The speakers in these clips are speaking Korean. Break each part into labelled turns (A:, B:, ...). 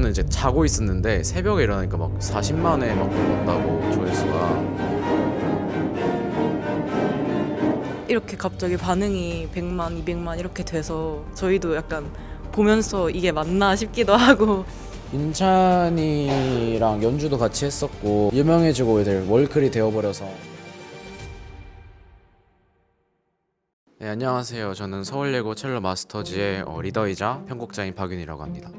A: 저는 이제 자고 있었는데 새벽에 일어나니까 막 40만에 막 넘었다고 조회수가.
B: 이렇게 갑자기 반응이 100만, 200만 이렇게 돼서 저희도 약간 보면서 이게 맞나 싶기도 하고.
A: 인찬이랑 연주도 같이 했었고 유명해지고 이제 월클이 되어버려서. 네 안녕하세요. 저는 서울예고 첼로 마스터즈의 어, 리더이자 편곡자인 박윤이라고 합니다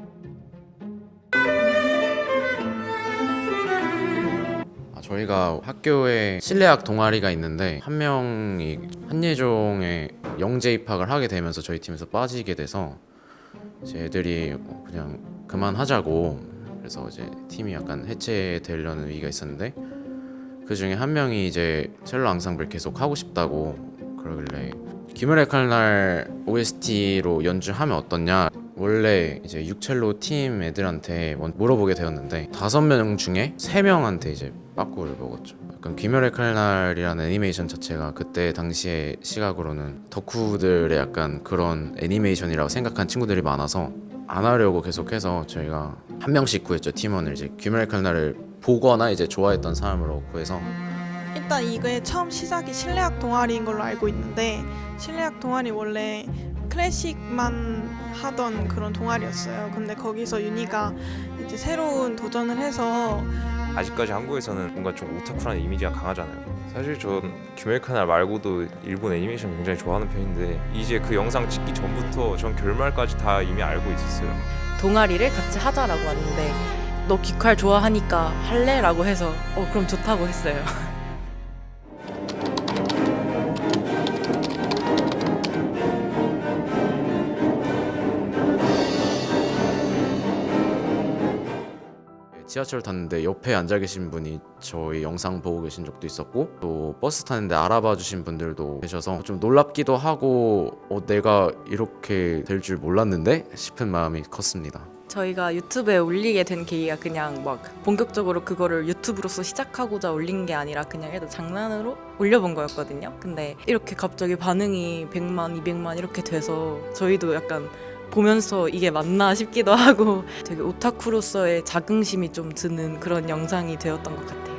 A: 저희가 학교에 실내악 동아리가 있는데 한 명이 한예종에 영재 입학을 하게 되면서 저희 팀에서 빠지게 돼서 이제 애들이 어, 그냥 그만하자고 그래서 이제 팀이 약간 해체되려는 위기가 있었는데 그 중에 한 명이 이제 첼로 앙상블 계속 하고 싶다고 그러길래 귀멸의 칼날 OST로 연주하면 어떻냐? 원래 이제 육첼로 팀 애들한테 물어보게 되었는데 다섯 명 중에 세 명한테 이제 빠꾸를 먹었죠. 약간 귀멸의 칼날이라는 애니메이션 자체가 그때 당시의 시각으로는 덕후들의 약간 그런 애니메이션이라고 생각한 친구들이 많아서 안 하려고 계속해서 저희가 한 명씩 구했죠 팀원을 이제 귀멸의 칼날을 보거나 이제 좋아했던 사람으로 구해서
C: 일단 이게 처음 시작이 실내악 동아리인 걸로 알고 있는데 실내악 동아리 원래 클래식만 하던 그런 동아리였어요. 근데 거기서 윤희가 이제 새로운 도전을 해서
D: 아직까지 한국에서는 뭔가 좀 오타쿠라는 이미지가 강하잖아요. 사실 전 규멜카날 말고도 일본 애니메이션 굉장히 좋아하는 편인데 이제 그 영상 찍기 전부터 전 결말까지 다 이미 알고 있었어요.
B: 동아리를 같이 하자라고 왔는데 너 귀칼 좋아하니까 할래? 라고 해서 어 그럼 좋다고 했어요
A: 지하철 탔는데 옆에 앉아 계신 분이 저희 영상 보고 계신 적도 있었고 또 버스 타는데 알아봐 주신 분들도 계셔서 좀 놀랍기도 하고 어, 내가 이렇게 될 줄 몰랐는데 싶은 마음이 컸습니다.
B: 저희가 유튜브에 올리게 된 계기가 그냥 막 본격적으로 그거를 유튜브로서 시작하고자 올린 게 아니라 그냥 애들 장난으로 올려본 거였거든요. 근데 이렇게 갑자기 반응이 100만, 200만 이렇게 돼서 저희도 약간 보면서 이게 맞나 싶기도 하고 되게 오타쿠로서의 자긍심이 좀 드는 그런 영상이 되었던 것 같아요.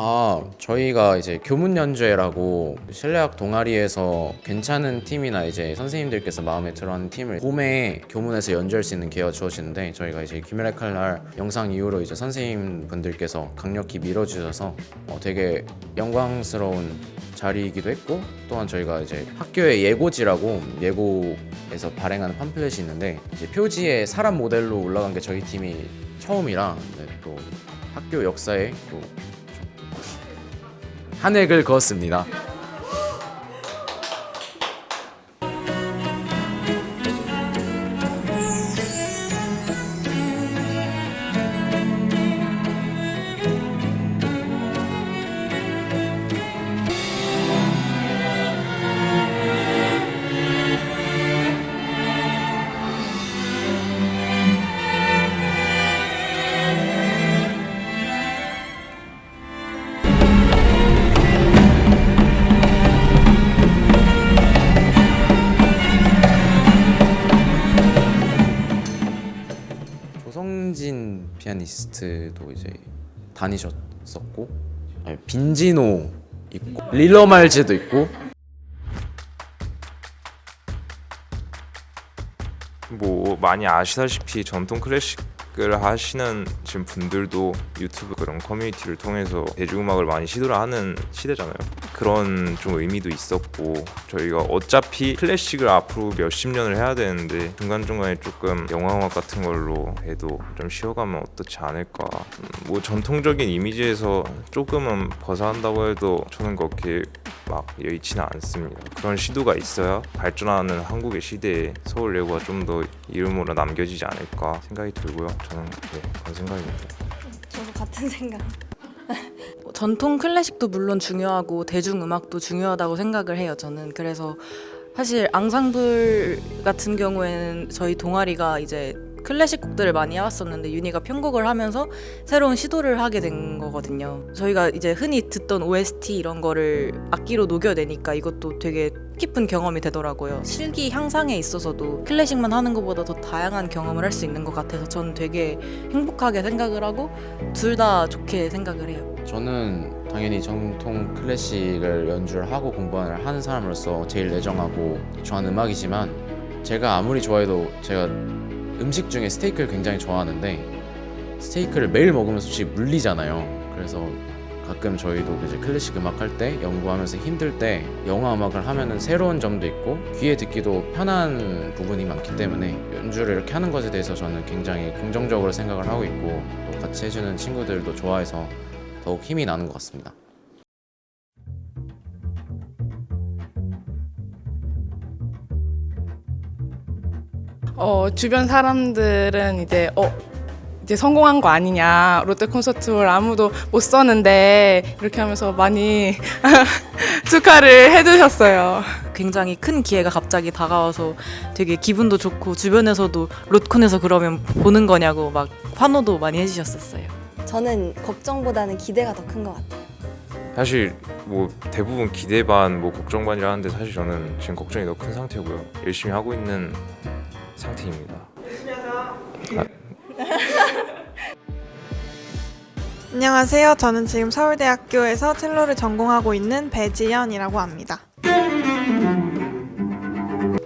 A: 아 저희가 이제 교문 연주회라고 실내악 동아리에서 괜찮은 팀이나 이제 선생님들께서 마음에 들어하는 팀을 봄에 교문에서 연주할 수 있는 기회가 주어지는데 저희가 이제 김일의 칼날 영상 이후로 이제 선생님분들께서 강력히 밀어주셔서 어, 되게 영광스러운 자리이기도 했고 또한 저희가 이제 학교의 예고지라고 예고에서 발행하는 팜플렛이 있는데 이제 표지에 사람 모델로 올라간 게 저희 팀이 처음이라 네, 또 학교 역사에 또 한 획을 그었습니다. 피아니스트도 이제 다니셨었고 아니, 빈지노 있고 릴러 말즈도 있고
D: 뭐 많이 아시다시피 전통 클래식을 하시는 지금 분들도 유튜브 그런 커뮤니티를 통해서 대중음악을 많이 시도를 하는 시대잖아요. 그런 좀 의미도 있었고 저희가 어차피 클래식을 앞으로 몇십 년을 해야 되는데 중간중간에 조금 영화음악 같은 걸로 해도 좀 쉬어가면 어떻지 않을까. 음, 뭐 전통적인 이미지에서 조금은 벗어난다고 해도 저는 그렇게 막 여의치는 않습니다. 그런 시도가 있어야 발전하는 한국의 시대에 서울 예고가 좀 더 이름으로 남겨지지 않을까 생각이 들고요. 저는 네, 그런 생각입니다.
E: 저도 같은 생각.
B: 전통 클래식도 물론 중요하고 대중 음악도 중요하다고 생각을 해요. 저는 그래서 사실 앙상블 같은 경우에는 저희 동아리가 이제 클래식 곡들을 많이 해왔었는데 윤희가 편곡을 하면서 새로운 시도를 하게 된 거거든요. 저희가 이제 흔히 듣던 OST 이런 거를 악기로 녹여내니까 이것도 되게 깊은 경험이 되더라고요. 실기 향상에 있어서도 클래식만 하는 것보다 더 다양한 경험을 할 수 있는 것 같아서 저는 되게 행복하게 생각을 하고 둘 다 좋게 생각을 해요.
A: 저는 당연히 정통 클래식을 연주를 하고 공부를 하는 사람으로서 제일 애정하고 좋아하는 음악이지만 제가 아무리 좋아해도 제가 음식 중에 스테이크를 굉장히 좋아하는데 스테이크를 매일 먹으면 솔직히 물리잖아요. 그래서 가끔 저희도 이제 클래식 음악 할 때 연구하면서 힘들 때 영화 음악을 하면은 새로운 점도 있고 귀에 듣기도 편한 부분이 많기 때문에 연주를 이렇게 하는 것에 대해서 저는 굉장히 긍정적으로 생각을 하고 있고 또 같이 해주는 친구들도 좋아해서 더욱 힘이 나는 것 같습니다.
F: 어, 주변 사람들은 이제 어 이제 성공한 거 아니냐 롯데 콘서트홀 아무도 못 썼는데 이렇게 하면서 많이 축하를 해주셨어요.
B: 굉장히 큰 기회가 갑자기 다가와서 되게 기분도 좋고 주변에서도 롯콘에서 그러면 보는 거냐고 막 환호도 많이 해주셨었어요.
E: 저는 걱정보다는 기대가 더 큰 것 같아요.
D: 사실 뭐 대부분 기대 반, 뭐 걱정 반이라 하는데 사실 저는 지금 걱정이 더 큰 상태고요. 열심히 하고 있는 상태입니다.
C: 안녕하세요. 저는 지금 서울대학교에서 첼로를 전공하고 있는 배지연이라고 합니다.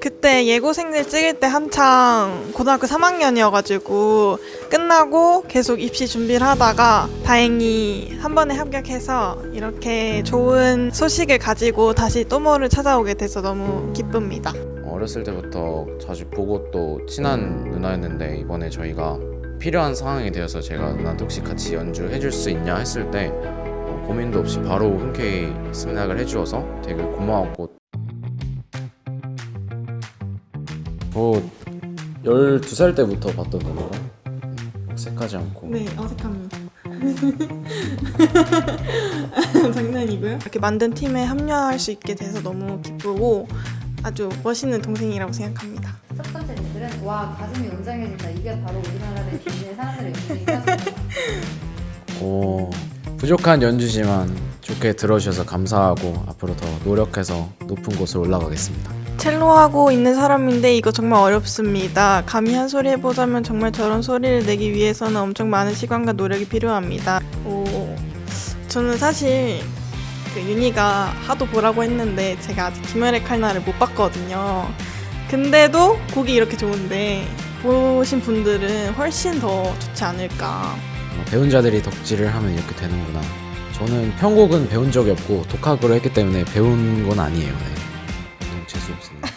C: 그때 예고생들 찍을 때 한창 고등학교 3학년이어가지고 끝나고 계속 입시 준비를 하다가 다행히 한 번에 합격해서 이렇게 좋은 소식을 가지고 다시 또모를 찾아오게 돼서 너무 기쁩니다.
A: 어렸을 때부터 자주 보고 또 친한 누나였는데 이번에 저희가 필요한 상황이 되어서 제가 누나한테 혹시 같이 연주해 줄 수 있냐 했을 때 어, 고민도 없이 바로 흔쾌히 승낙을 해주어서 되게 고마웠고 저 12살 때부터 봤던 누나가 어색하지 않고
C: 네, 어색합니다. 장난이고요. 이렇게 만든 팀에 합류할 수 있게 돼서 너무 기쁘고 아주 멋있는 동생이라고 생각합니다.
G: 첫 번째 분들은 와 가슴이 웅장해진다 이게 바로 우리나라의 진짜 사람들의
A: 오, 부족한 연주지만 좋게 들어주셔서 감사하고 앞으로 더 노력해서 높은 곳을 올라가겠습니다.
C: 첼로 하고 있는 사람인데 이거 정말 어렵습니다. 감히 한 소리 해보자면 정말 저런 소리를 내기 위해서는 엄청 많은 시간과 노력이 필요합니다. 오, 저는 사실 그 윤희가 하도 보라고 했는데 제가 아직 김열의 칼날을 못 봤거든요. 근데도 곡이 이렇게 좋은데 보신 분들은 훨씬 더 좋지 않을까.
A: 어, 배운 자들이 덕질을 하면 이렇게 되는구나. 저는 편곡은 배운 적이 없고 독학으로 했기 때문에 배운 건 아니에요. 네. 너무 재수 없습니다.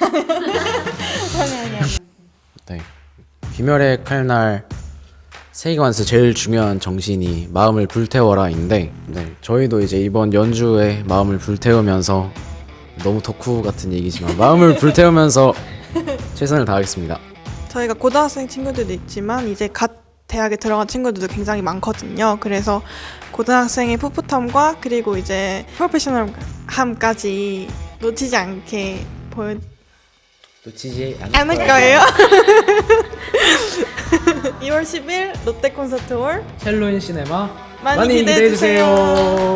A: 네. 귀멸의 칼날 세이관스 제일 중요한 정신이 마음을 불태워라인데 네, 저희도 이제 이번 연주에 마음을 불태우면서 너무 덕후 같은 얘기지만 마음을 불태우면서 최선을 다하겠습니다.
C: 저희가 고등학생 친구들도 있지만 이제 갓 대학에 들어간 친구들도 굉장히 많거든요. 그래서 고등학생의 풋풋함과 그리고 이제 프로페셔널함까지 놓치지 않게 보여
A: 놓치지
C: 않을 거예요. 2월 10일 롯데 콘서트홀
A: 첼로인 시네마
C: 많이, 기대해 주세요.